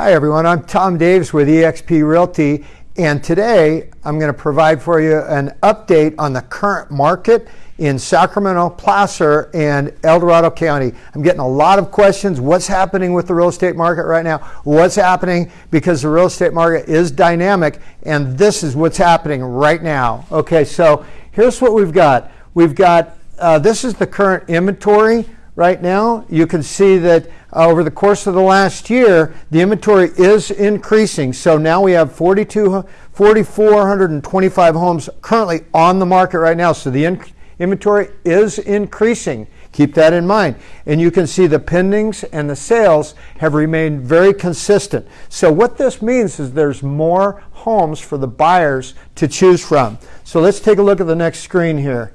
Hi everyone, I'm Tom Davis with eXp Realty and today I'm going to provide for you an update on the current market in Sacramento, Placer, and El Dorado County. I'm getting a lot of questions. What's happening with the real estate market right now? What's happening because the real estate market is dynamic and this is what's happening right now. Okay, so here's what we've got. We've got, uh, this is the current inventory right now. You can see that uh, over the course of the last year, the inventory is increasing. So now we have 4,425 homes currently on the market right now. So the in inventory is increasing. Keep that in mind. And you can see the pendings and the sales have remained very consistent. So what this means is there's more homes for the buyers to choose from. So let's take a look at the next screen here.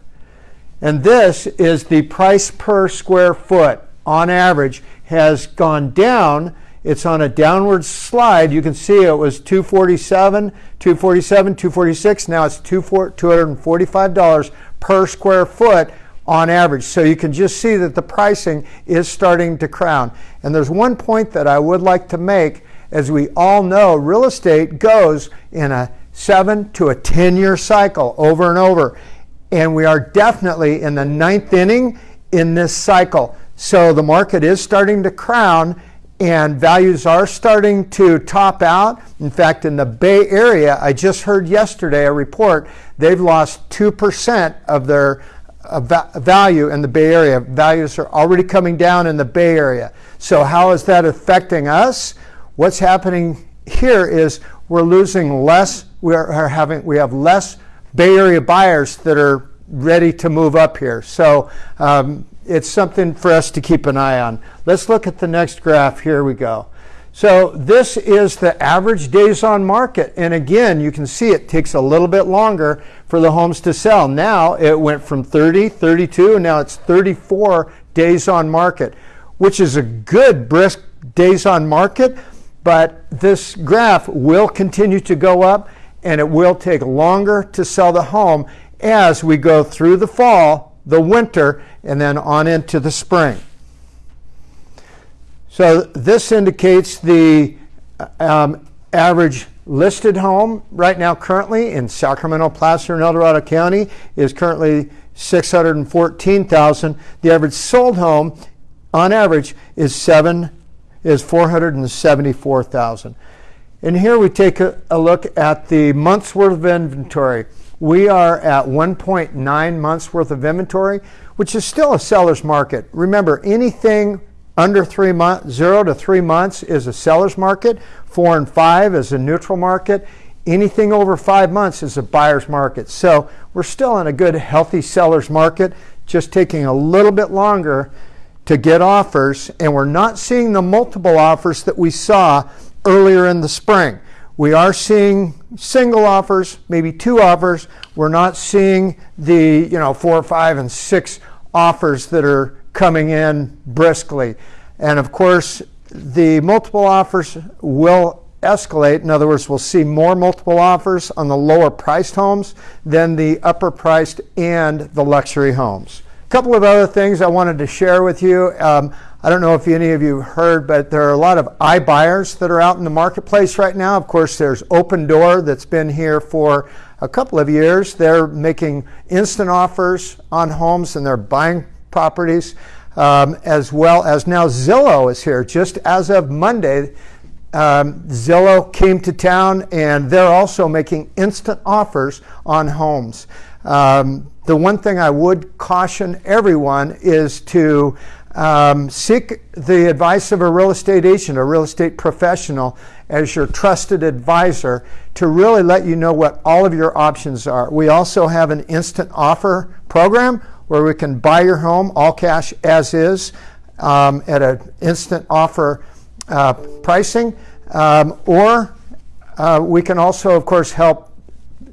And this is the price per square foot on average has gone down. It's on a downward slide. You can see it was 247, 247, 246. Now it's $245 per square foot on average. So you can just see that the pricing is starting to crown. And there's one point that I would like to make. As we all know, real estate goes in a seven to a 10 year cycle over and over and we are definitely in the ninth inning in this cycle. So the market is starting to crown and values are starting to top out. In fact, in the Bay Area, I just heard yesterday a report, they've lost 2% of their uh, value in the Bay Area. Values are already coming down in the Bay Area. So how is that affecting us? What's happening here is we're losing less, we are having, we have less Bay Area buyers that are ready to move up here. So um, it's something for us to keep an eye on. Let's look at the next graph. Here we go. So this is the average days on market. And again, you can see it takes a little bit longer for the homes to sell. Now it went from 30, 32, and now it's 34 days on market, which is a good brisk days on market. But this graph will continue to go up and it will take longer to sell the home as we go through the fall, the winter, and then on into the spring. So this indicates the um, average listed home right now currently in Sacramento, Placer, and El Dorado County is currently 614,000. The average sold home on average is seven is 474,000. And here we take a, a, look at the month's worth of inventory. We are at 1.9 months worth of inventory, which is still a seller's market. Remember, anything under three months, zero to three months is a seller's market. Four and five is a neutral market. Anything over five months is a buyer's market. So we're still in a good, healthy seller's market, just taking a little bit longer to get offers. And we're not seeing the multiple offers that we saw earlier in the spring. We are seeing single offers, maybe two offers. We're not seeing the you know four, five, and six offers that are coming in briskly. And of course, the multiple offers will escalate. In other words, we'll see more multiple offers on the lower priced homes than the upper priced and the luxury homes. A couple of other things I wanted to share with you. Um, I don't know if any of you heard, but there are a lot of iBuyers that are out in the marketplace right now. Of course, there's Opendoor that's been here for a couple of years. They're making instant offers on homes and they're buying properties, um, as well as now Zillow is here. Just as of Monday, um, Zillow came to town and they're also making instant offers on homes. Um, the one thing I would caution everyone is to um, seek the advice of a real estate agent, a real estate professional, as your trusted advisor to really let you know what all of your options are. We also have an instant offer program where we can buy your home all cash as is um, at an instant offer uh, pricing, um, or uh, we can also, of course, help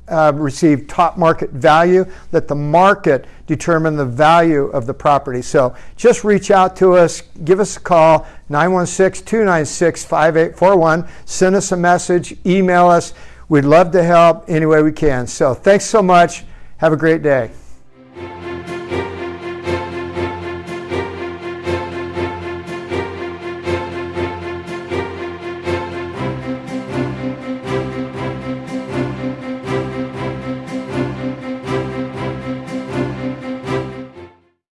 uh, receive top market value, let the market determine the value of the property. So just reach out to us, give us a call, 916 296 5841. Send us a message, email us. We'd love to help any way we can. So thanks so much. Have a great day.